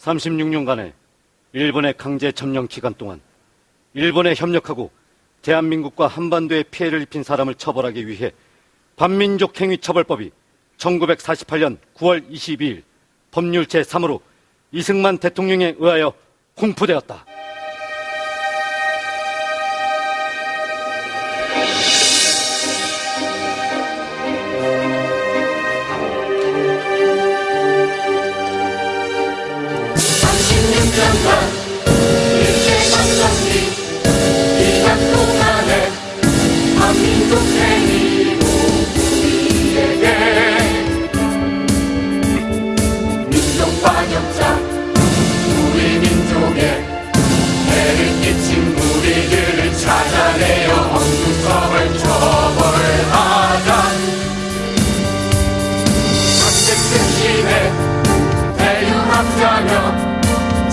36년간의 일본의 강제 점령 기간 동안 일본에 협력하고 대한민국과 한반도에 피해를 입힌 사람을 처벌하기 위해 반민족 행위 처벌법이 1948년 9월 22일 법률 제3으로 이승만 대통령에 의하여 공포되었다.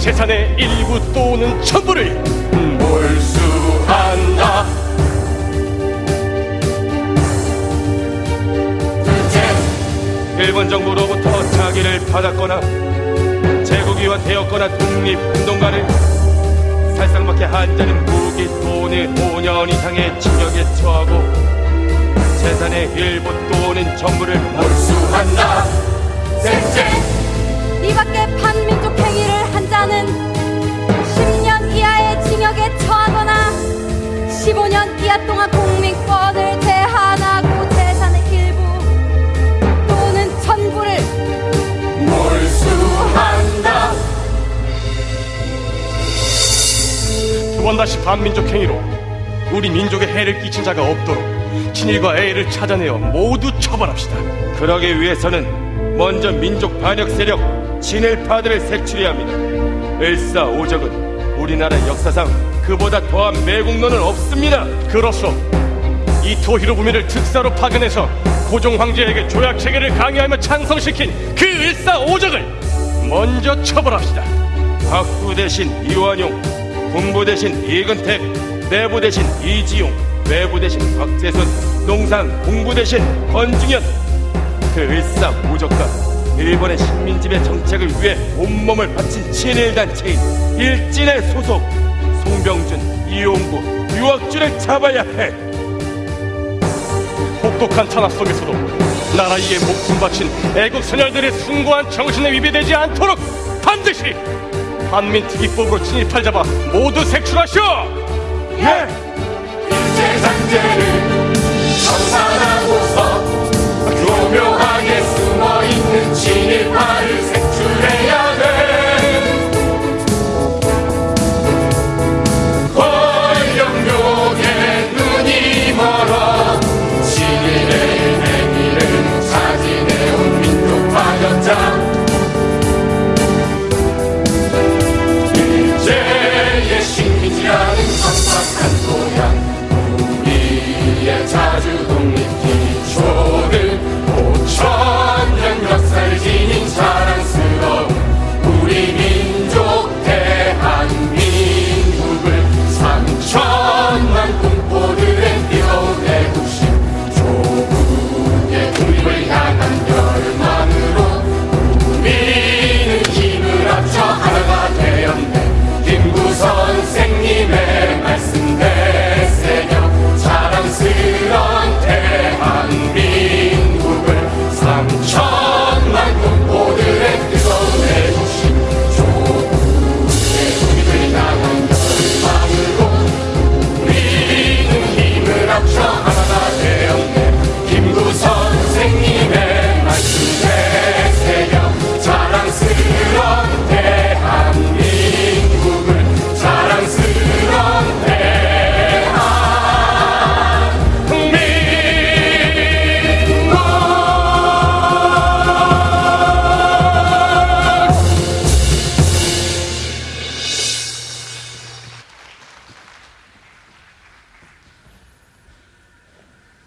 재산의 일부 또는 전부를 몰수한다. 일본 정부로부터 자기를 받았거나 제국이와 되었거나 독립운동가를 살상밖에 한자는 무기 또는 5년 이상의 징역에 처하고 재산의 일부 또는 전부를 몰수한다. 셋째 이 밖에 반민족 행위를 한 자는 10년 이하의 징역에 처하거나 15년 이하 동안 국민권을 제한하고 재산의 일부 또는 전부를 몰수한다 두 번 다시 반민족 행위로 우리 민족에 해를 끼친 자가 없도록 친일과 애를 찾아내어 모두 처벌합시다. 그러기 위해서는 먼저 민족 반역 세력 친일파들을 색출해야 합니다. 일사오적은 우리나라 역사상 그보다 더한 매국노는 없습니다. 그로써 이토 히로 부미를 특사로 파견해서 고종 황제에게 조약 체계를 강요하며 찬성시킨 그 일사 오적을 먼저 처벌합시다. 학부 대신 이완용, 군부 대신 이근택, 내부 대신 이지용, 외부 대신 박재선, 농산 공부 대신 권중현. 그 일사 오적과 일본의 식민지배 정책을 위해 온몸을 바친 친일단체인 일진의 소속 송병준, 이용구, 유학주를 잡아야 해. 혹독한 탄압 속에서도 나라 위에 목숨 바친 애국 선열들의 숭고한 정신에 위배되지 않도록 반드시 한민특위법으로 친일팔 잡아 모두 색출하시오! 예! 일제강제를 청산하고서 교묘하게 숨 어있는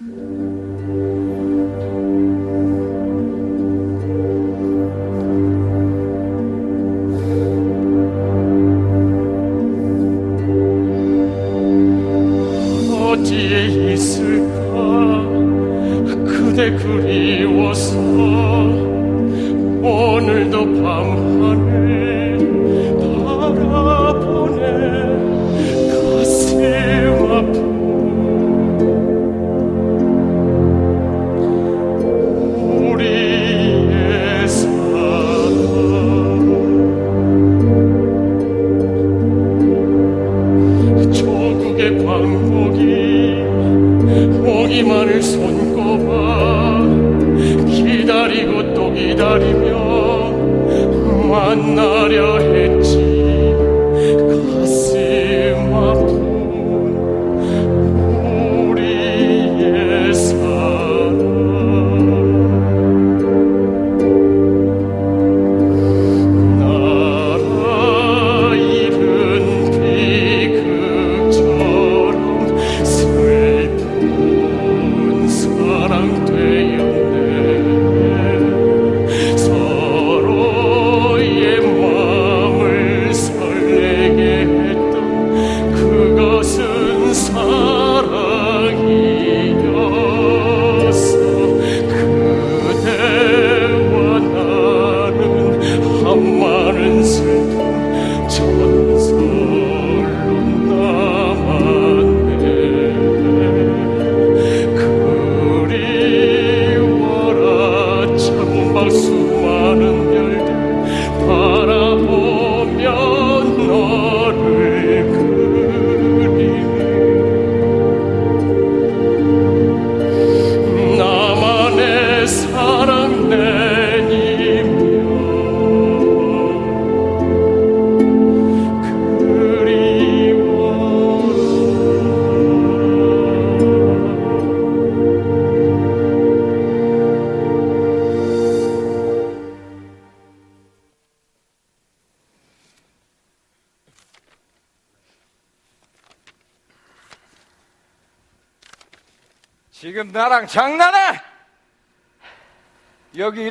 Mm-hmm.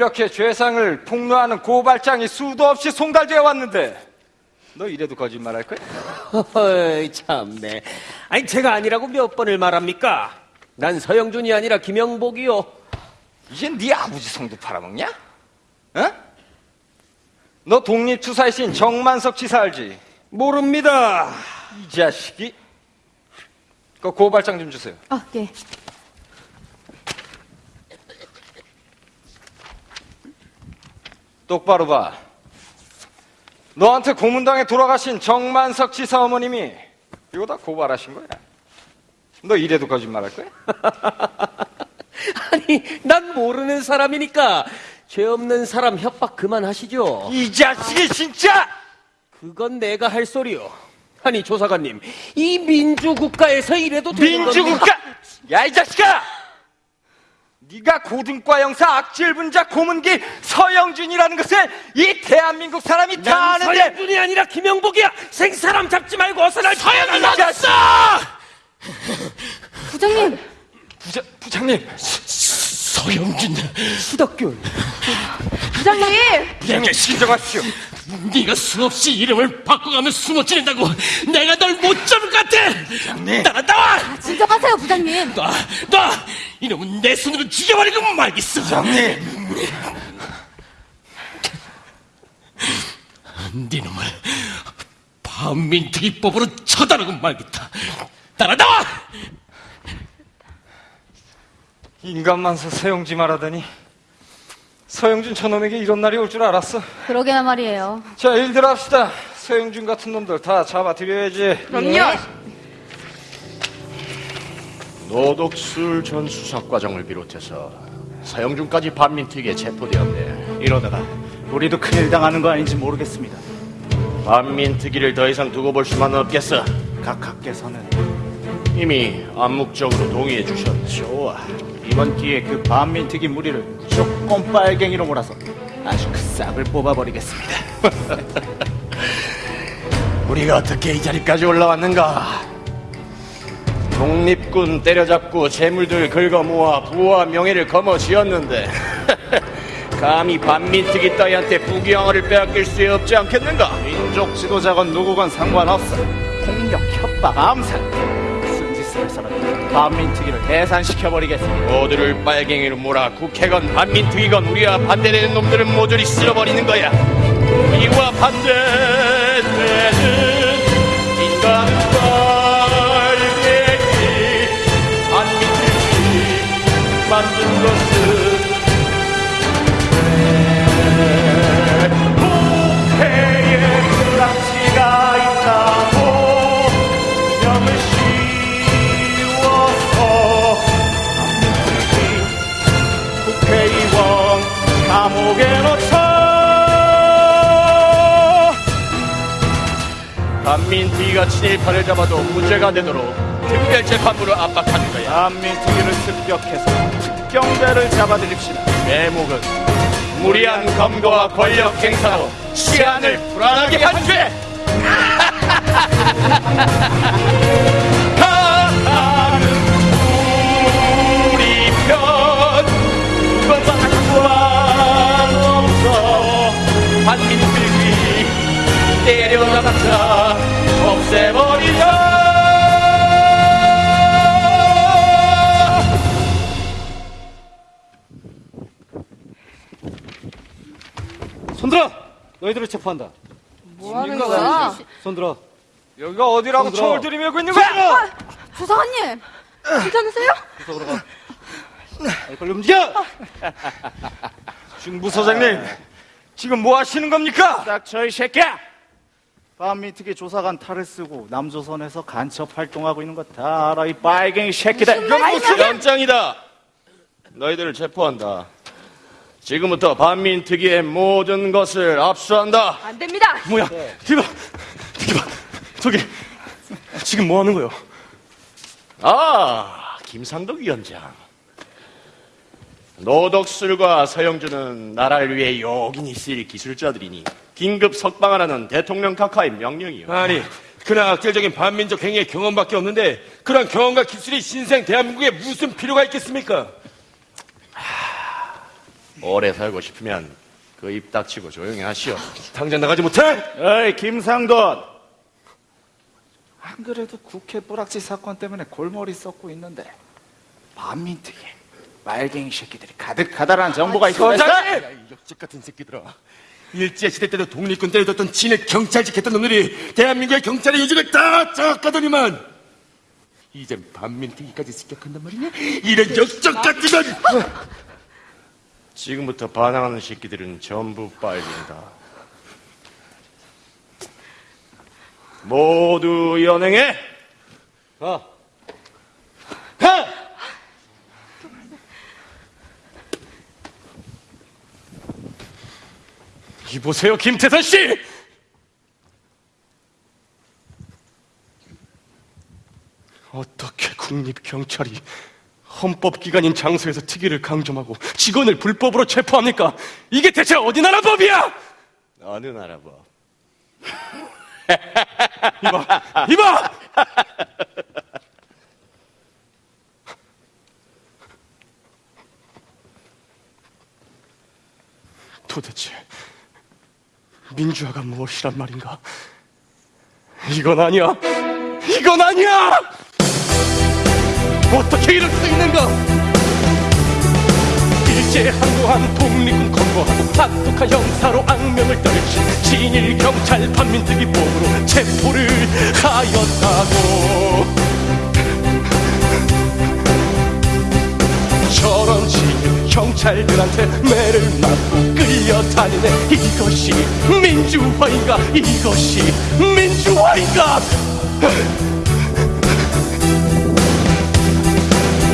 이렇게 죄상을 폭로하는 고발장이 수도 없이 송달되어 왔는데 너 이래도 거짓말할 거야? 어이, 참네. 아니, 제가 아니라고 몇 번을 말합니까? 난 서영준이 아니라 김영복이요. 이제 네 아버지 성도 팔아먹냐? 어? 너 독립투사이신 정만석 지사 알지? 모릅니다. 이 자식이 그 고발장 좀 주세요 아, 예. 똑바로 봐 너한테 고문당에 돌아가신 정만석 지사 어머님이 이거 다 고발하신 거야 너 이래도 거짓말할 거야? 아니, 난 모르는 사람이니까 죄 없는 사람 협박 그만하시죠. 이 자식이 진짜! 그건 내가 할 소리요. 아니, 조사관님, 이 민주국가에서 이래도 되는? 민주국가! 야 이 자식아! 네가 고등과 형사 악질 분자 고문기 서영준이라는 것을 이 대한민국 사람이 다난 아는데 서영준이 아니라 김영복이야. 생사람 잡지 말고 어서 날 서영준 자식! 부장님, 부자, 부장님 서영준, 수덕균. 부장님! 부장님 진정하십시오 네가 수없이 이름을 바꿔가며 숨어 지낸다고 내가 널 못 잡을 것 같아. 따라 나와. 진정하세요, 부장님! 놔, 놔! 이놈은 내 손으로 죽여버리고 말겠어! 부장님 네놈을 반민특위법으로 처단하고 말겠다! 따라 나와! 인간만서 서영지 말하더니 서영준 저놈에게 이런 날이 올 줄 알았어 그러게나 말이에요. 자 일들 합시다 서영준 같은 놈들 다 잡아드려야지 그럼요. 노덕술 전 수사과장을 비롯해서 서영준까지 반민특위에 체포되었네. 이러다가 우리도 큰일 당하는 거 아닌지 모르겠습니다. 반민특위를 더 이상 두고 볼 수만 없겠어. 각하께서는 이미 암묵적으로 동의해 주셨네. 이번 기회에 그 반민특위 무리를 무조건 빨갱이로 몰아서 아주 그 싹을 뽑아버리겠습니다. 우리가 어떻게 이 자리까지 올라왔는가? 독립군 때려잡고 재물들 긁어 모아 부와 명예를 거머쥐었는데 감히 반민특위 따위한테 부귀영화를 빼앗길 수 없지 않겠는가? 민족 지도자건 누구건 상관없어. 폭력, 협박, 암살. 있으면서는 반민특위를 해산시켜버리겠습니다. 모두를 빨갱이로 몰아 국회건 반민특위건 우리와 반대되는 놈들은 모조리 쓸어버리는 거야. 우리와 반대되는 친일파를 잡아도 무죄가 되도록 특별 재판부를 압박하는 거야. 반민특위를 습격해서 특경대를 잡아들입시다. 대목은 무리한 검거와 권력 행사로 시안을 불안하게 한 죄. 가는 우리 편 건방구한 없어 반민들이 때려잡았자 없애버리자. 손들어! 너희들을 체포한다. 뭐 하는 거야? 손들어. 여기가 어디라고 손들어. 총을 들이밀고 있는 거야? 부사관님! 괜찮으세요? 구석으로 가. 빨리 빨리 움직여! 중부서장님, 지금 뭐 하시는 겁니까? 닥쳐 이 새끼야! 반민특위 조사관 탈을 쓰고 남조선에서 간첩 활동하고 있는 거 다 알아 이 빨갱이 새끼들. 연장이다. 너희들을 체포한다. 지금부터 반민 특위의 모든 것을 압수한다. 안 됩니다! 뭐야? 이봐, 이봐, 저기 지금 뭐 하는 거요? 아, 김상덕 위원장. 노덕술과 서영준은 나라를 위해 요긴히 쓰일 기술자들이니 긴급 석방하라는 대통령 각하의 명령이요. 아니, 그냥 악질적인 반민족 행위의 경험밖에 없는데 그런 경험과 기술이 신생 대한민국에 무슨 필요가 있겠습니까? 오래 살고 싶으면 그 입 닥치고 조용히 하시오. 당장 나가지 못해? 어이 김상돈. 안 그래도 국회 뿌락지 사건 때문에 골머리 썩고 있는데 반민특위 빨갱이 새끼들이 가득하다라는 정보가 있어. 서장님! 이 역적 같은 새끼들아. 일제시대 때도 독립군 때려줬던 진의 경찰 지켰던 놈들이 대한민국의 경찰의 요직을 다 장악하더니만 이젠 반민특위까지 습격한단 말이냐? 이런 역적 같은 건! 지금부터 반항하는 새끼들은 전부 빨갱이다. 모두 연행해! 가. 가! 이보세요, 김태선 씨! 어떻게 국립경찰이 헌법기관인 장소에서 특위를 강점하고 직원을 불법으로 체포합니까? 이게 대체 어디 나라 법이야? 어느 나라 법? 이봐! 이봐! 도대체 민주화가 무엇이란 말인가? 이건 아니야! 이건 아니야! 어떻게 이럴 수 있는가? 일제 항도한 독립군 건거하고 악독한 형사로 악명을 떨친 진일 경찰 반민특위 법으로 체포를 하였다고 저런 진일 경찰들한테 매를 맞고 끌려다니네. 이것이 민주화인가? 이것이 민주화인가?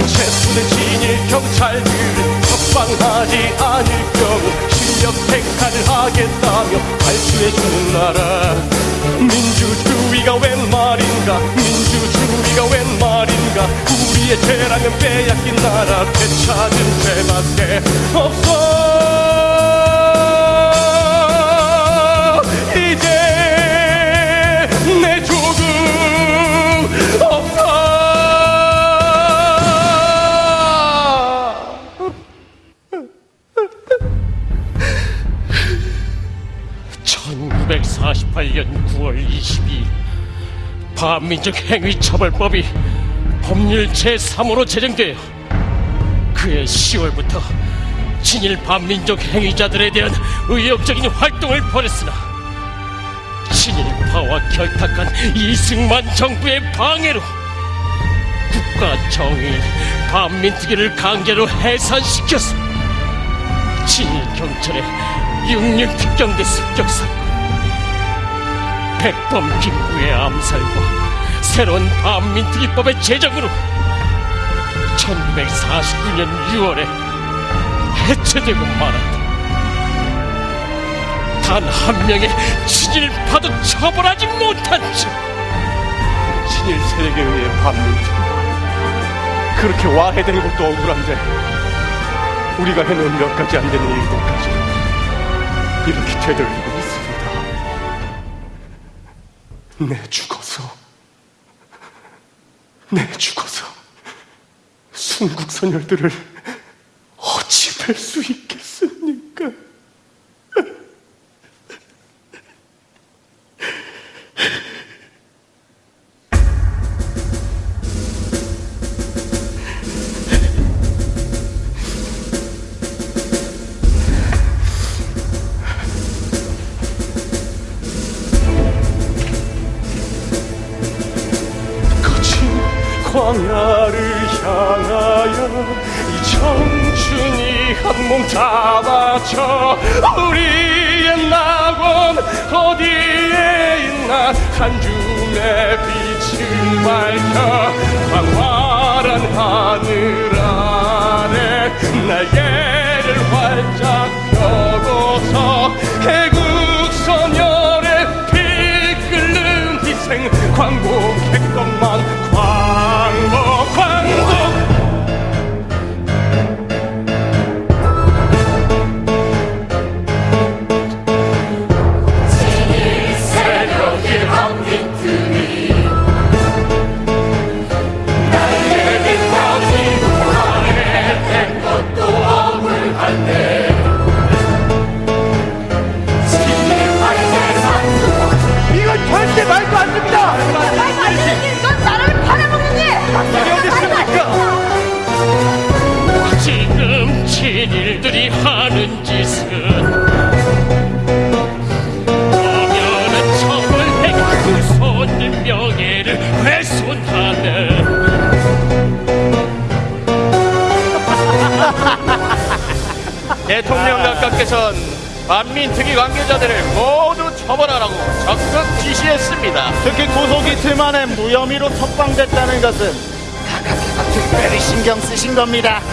체포된 진일 경찰들을 석 방하지 않을 경우 실력 행사를 하겠다며 발표해주는 나라. 민주주의가 웬 말인가? 민주주의가 웬 말인가? 우리의 죄라면 빼앗긴 나라. 되찾은 죄밖에 없어 1948년 9월 22일 반민족 행위 처벌법이 법률 제3호로 제정되어 그해 10월부터 친일 반민족 행위자들에 대한 의욕적인 활동을 벌였으나 친일파와 결탁한 이승만 정부의 방해로 국가 정의인 반민특위를 강제로 해산시켰어 친일 경찰의 육류 특경대 습격 사건 백범 김구의 암살과 새로운 반민특위법의 제정으로 1949년 6월에 해체되고 말았다. 단 한 명의 친일파도 처벌하지 못한 채 친일 세력에 의해 반민특위 그렇게 와해된 것도 억울한데 우리가 해놓은 몇 가지 안 되는 일들까지 이렇게 되돌리고 내 죽어서 내 죽어서 순국 선열들을 어찌 뵐 수 있 겁니다.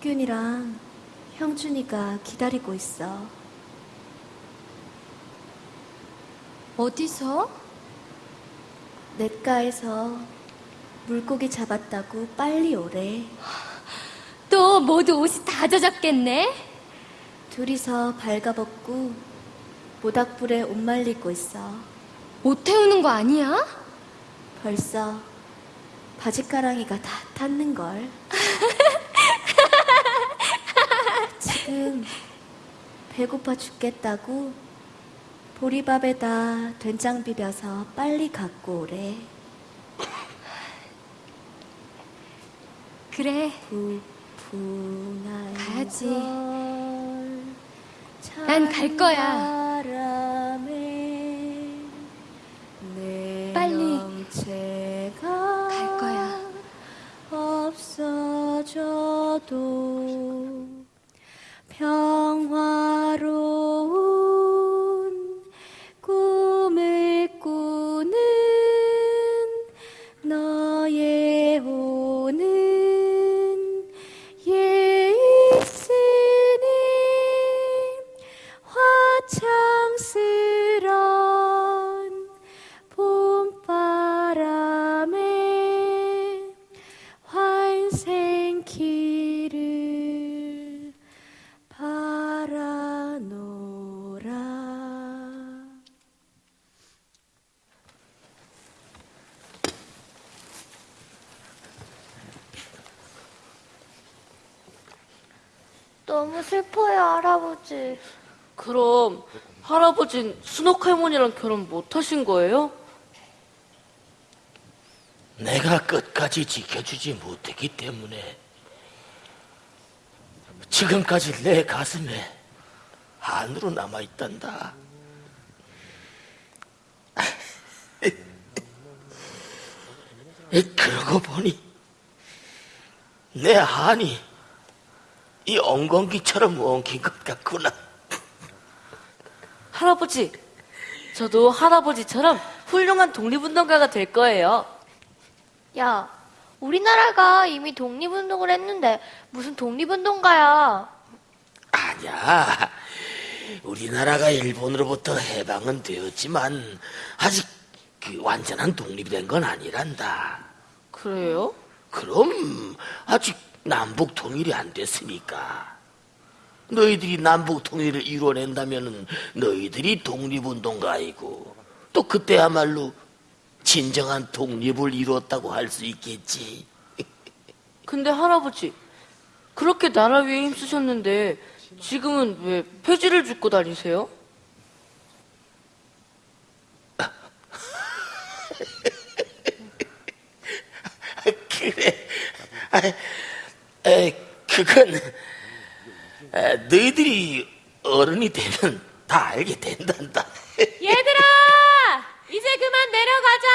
덕균이랑 형준이가 기다리고 있어 어디서? 냇가에서 물고기 잡았다고 빨리 오래 또 모두 옷이 다 젖었겠네? 둘이서 발가벗고 모닥불에 옷 말리고 있어 옷 태우는 거 아니야? 벌써 바지가랑이가 다 탔는걸. 지금 배고파 죽겠다고 보리밥에다 된장 비벼서 빨리 갖고 오래. 그래. 가야지. 걸 난갈 거야. 빨리 갈 거야. 없어져도 그럼 할아버진 순옥 할머니랑 결혼 못 하신 거예요? 내가 끝까지 지켜주지 못했기 때문에 지금까지 내 가슴에 한으로 남아있단다. 그러고 보니 내 한이 이 엉겅기처럼 엉킨 것 같구나. 할아버지, 저도 할아버지처럼 훌륭한 독립운동가가 될 거예요. 야, 우리나라가 이미 독립운동을 했는데 무슨 독립운동가야? 아니야. 우리나라가 일본으로부터 해방은 되었지만 아직 그 완전한 독립이 된건 아니란다. 그래요? 그럼 아직 남북 통일이 안 됐으니까. 너희들이 남북 통일을 이뤄낸다면 너희들이 독립운동가이고 또 그때야말로 진정한 독립을 이뤘다고 할 수 있겠지. 근데 할아버지, 그렇게 나라 위에 힘쓰셨는데 지금은 왜 폐지를 줍고 다니세요? 그래. 아, 에, 그건 에, 너희들이 어른이 되면 다 알게 된단다. 얘들아! 이제 그만 내려가자!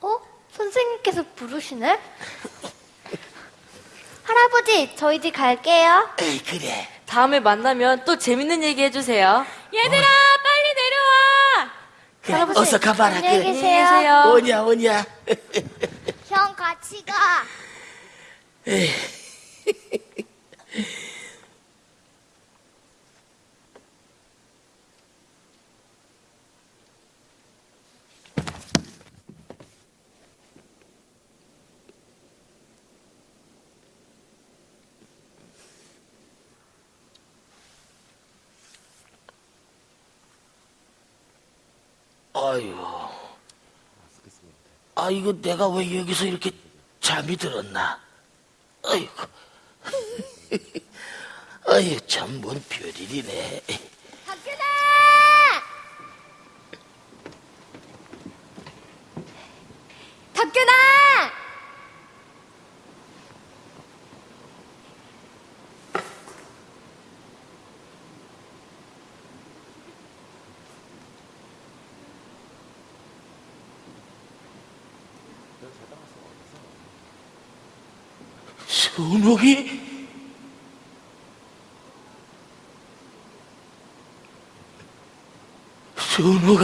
어? 선생님께서 부르시네? 할아버지, 저희 집 갈게요. 에이, 그래. 다음에 만나면 또 재밌는 얘기 해주세요. 얘들아, 빨리 내려와! 그래, 할아버지, 어서 가봐라. 안녕히 그래. 계세요. 오냐, 오냐. 형 같이 가. 아유. 아, 이거 내가 왜 여기서 이렇게 잠이 들었나? 아이고. 아유, 참, 뭔 별일이네. 박균아! 덕균아! 순옥이? 순옥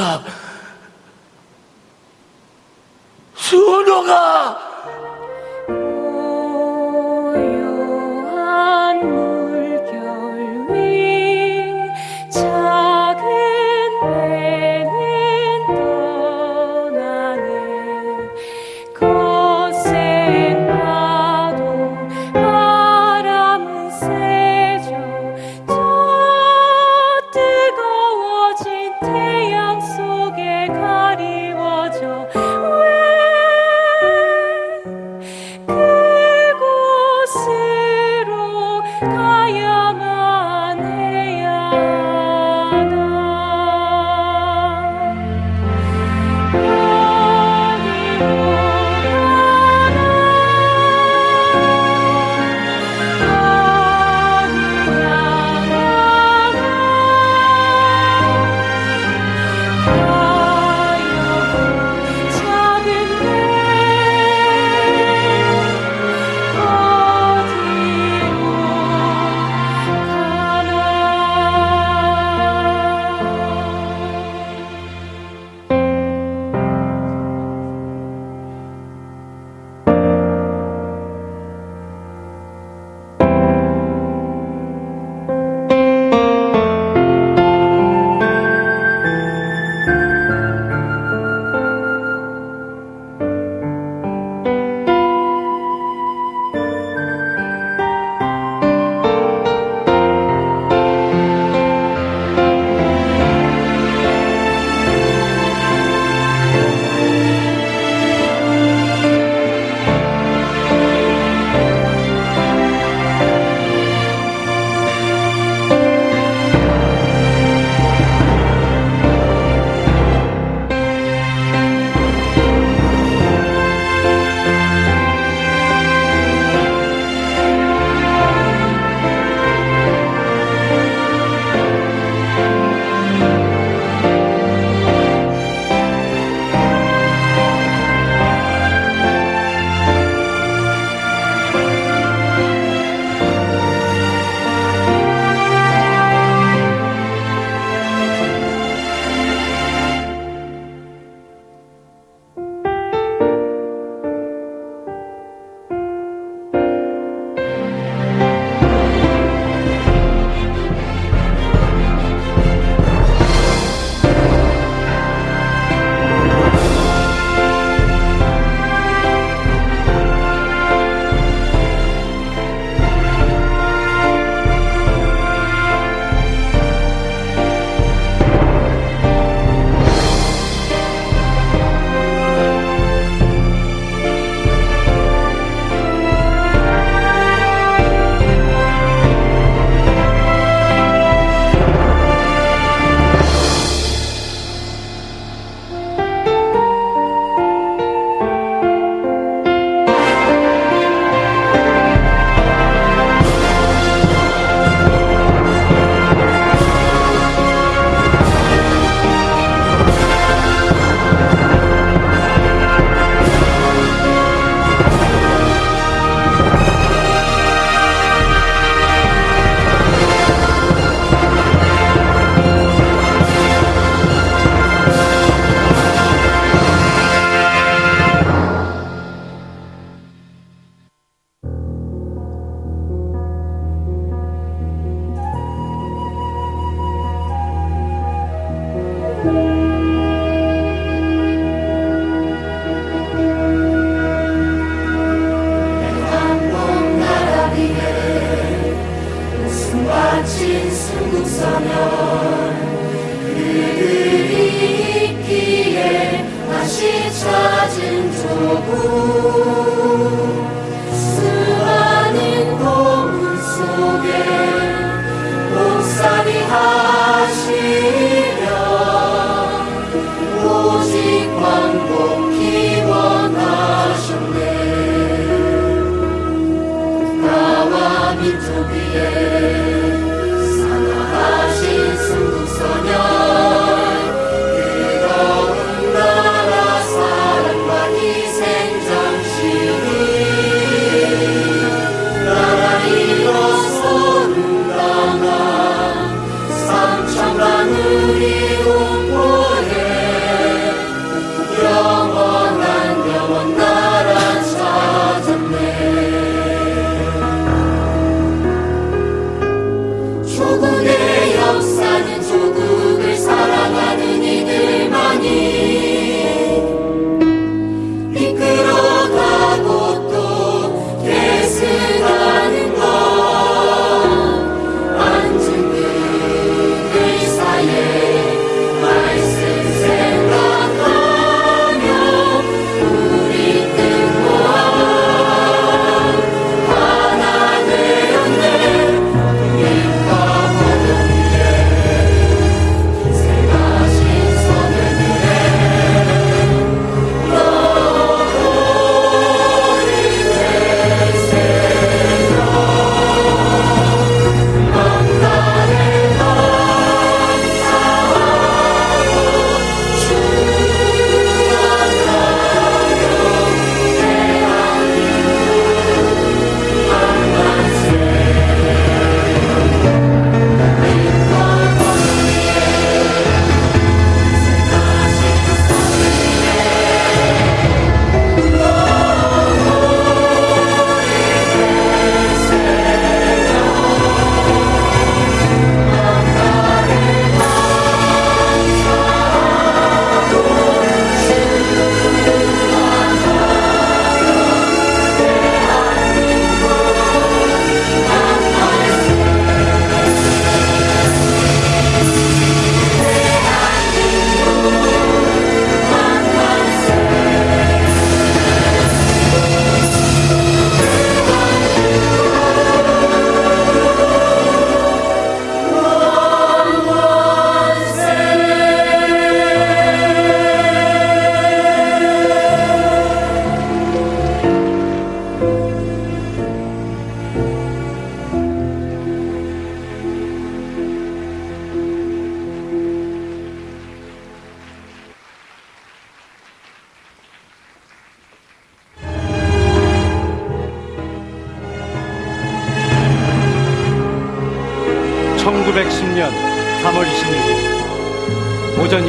목살이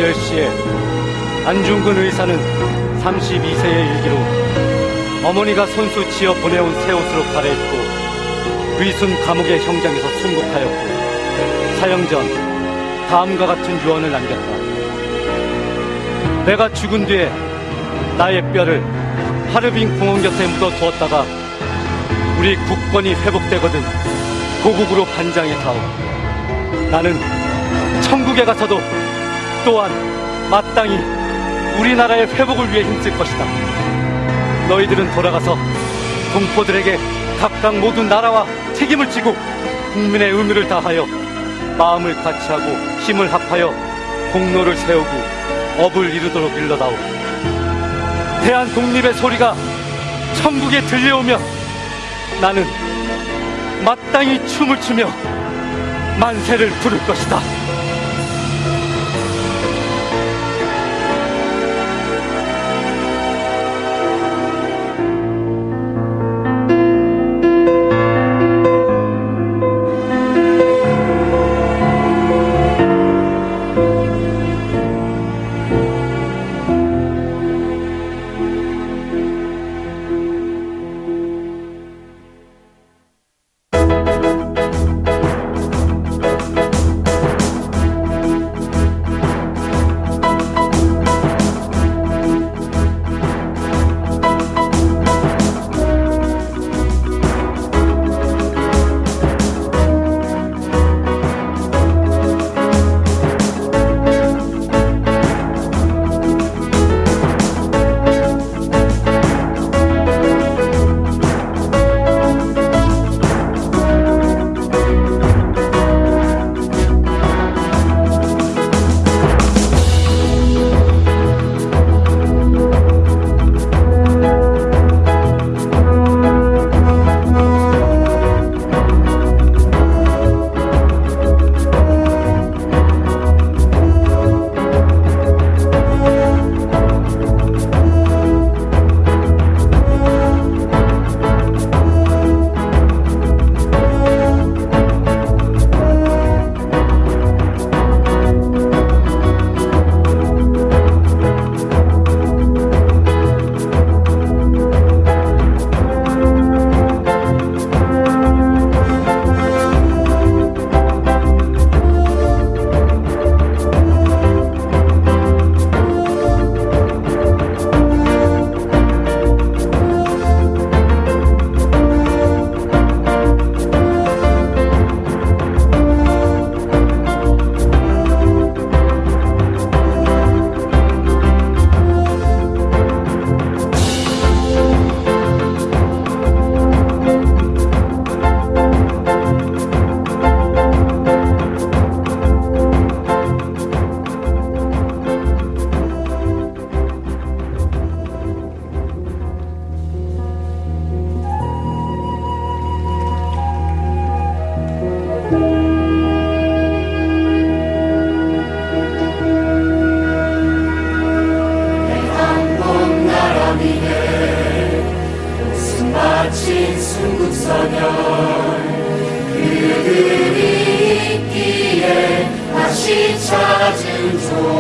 10시에 안중근 의사는 32세의 일기로 어머니가 손수 지어 보내온 새 옷으로 갈아입고 위순 감옥의 형장에서 순국하였고 사형 전 다음과 같은 유언을 남겼다. 내가 죽은 뒤에 나의 뼈를 하르빈 공원 곁에 묻어 두었다가 우리 국권이 회복되거든 고국으로 반장해 다오. 나는 천국에 가서도 또한 마땅히 우리나라의 회복을 위해 힘쓸 것이다. 너희들은 돌아가서 동포들에게 각각 모두 나라와 책임을 지고 국민의 의무를 다하여 마음을 같이하고 힘을 합하여 공로를 세우고 업을 이루도록 일러다오. 대한 독립의 소리가 천국에 들려오며 나는 마땅히 춤을 추며 만세를 부를 것이다.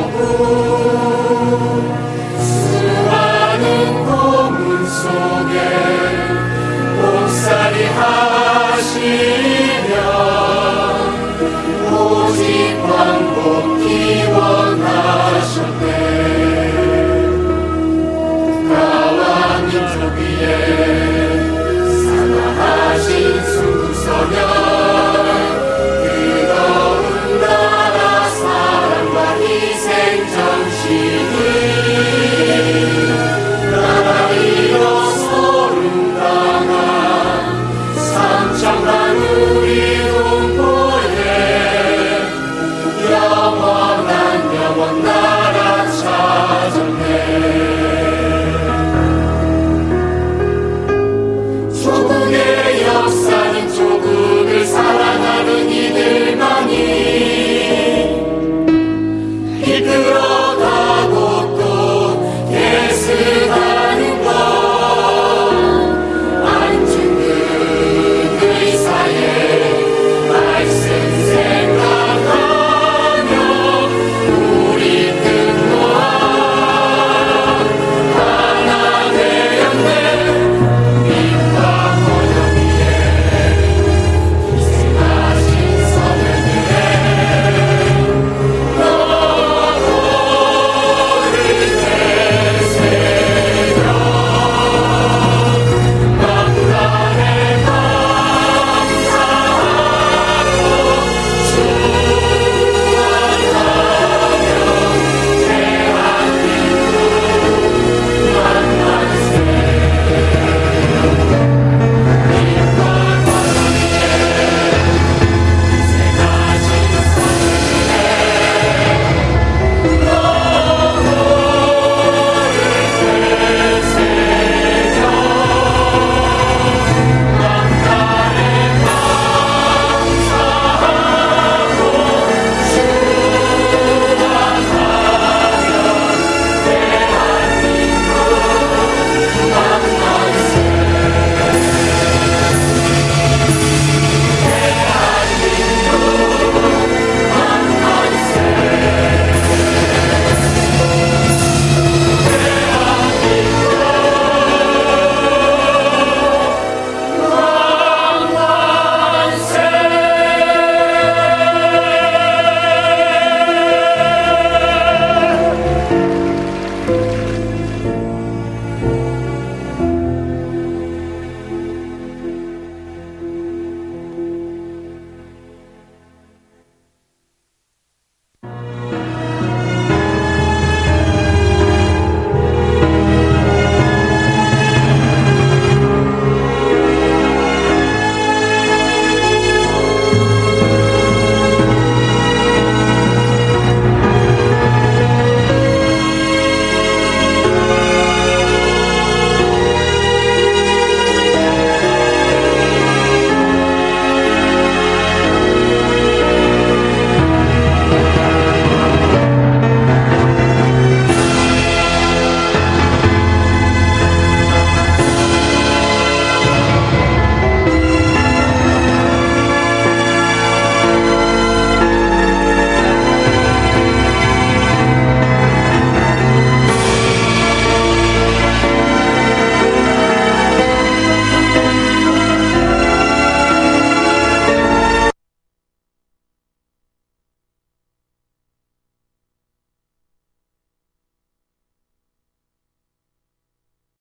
Senhor.